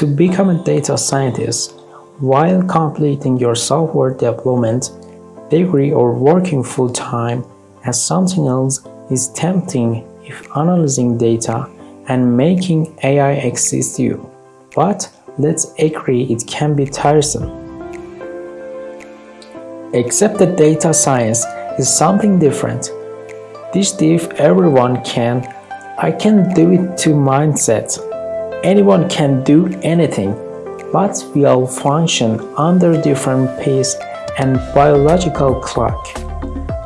To become a data scientist, while completing your software development degree or working full-time as something else is tempting if analyzing data and making AI assist you. But let's agree it can be tiresome. Except that data science is something different. This diff everyone can, I can do it to mindset. Anyone can do anything, but we all function under different pace and biological clock.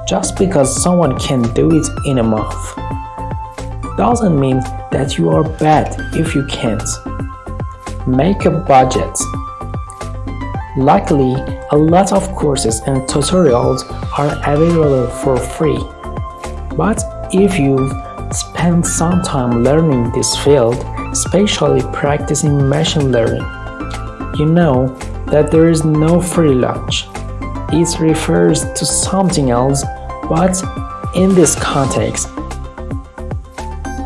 Just because someone can do it in a month doesn't mean that you are bad if you can't. Make a budget. Luckily, a lot of courses and tutorials are available for free. But if you've spent some time learning this field, especially practicing machine learning, you know that there is no free lunch. It refers to something else, but in this context,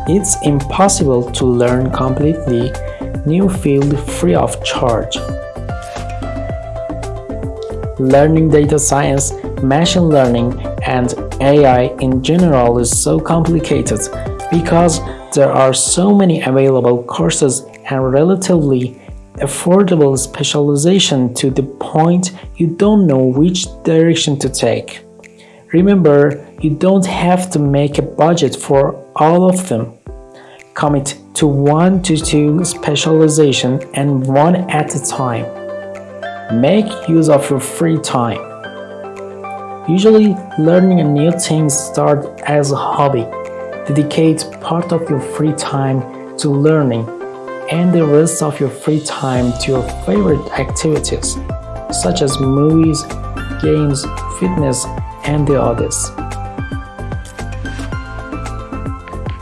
it's impossible to learn completely new field free of charge. Learning data science, machine learning, and AI in general is so complicated because there are so many available courses and relatively affordable specialization to the point you don't know which direction to take. Remember, you don't have to make a budget for all of them. Commit to one to two specialization and one at a time. Make use of your free time. Usually, learning a new thing starts as a hobby. Dedicate part of your free time to learning and the rest of your free time to your favorite activities, such as movies, games, fitness, and the others.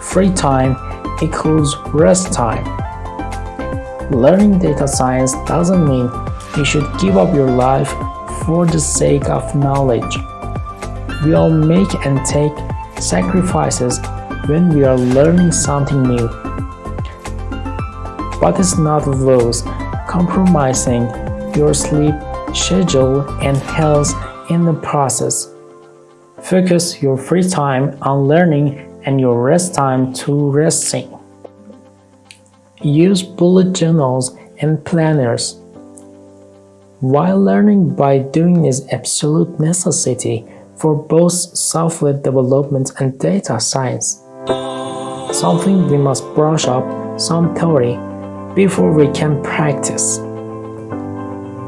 Free time equals rest time. Learning data science doesn't mean you should give up your life for the sake of knowledge. We all make and take sacrifices when we are learning something new but it's not those compromising your sleep schedule and health in the process. Focus your free time on learning and your rest time to resting. Use bullet journals and planners. While learning by doing is absolute necessity for both software development and data science, something we must brush up some theory before we can practice.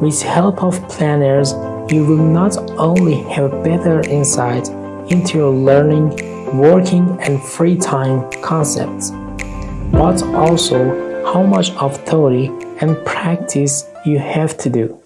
With help of planners, you will not only have better insight into your learning, working and free time concepts, but also how much of theory and practice you have to do.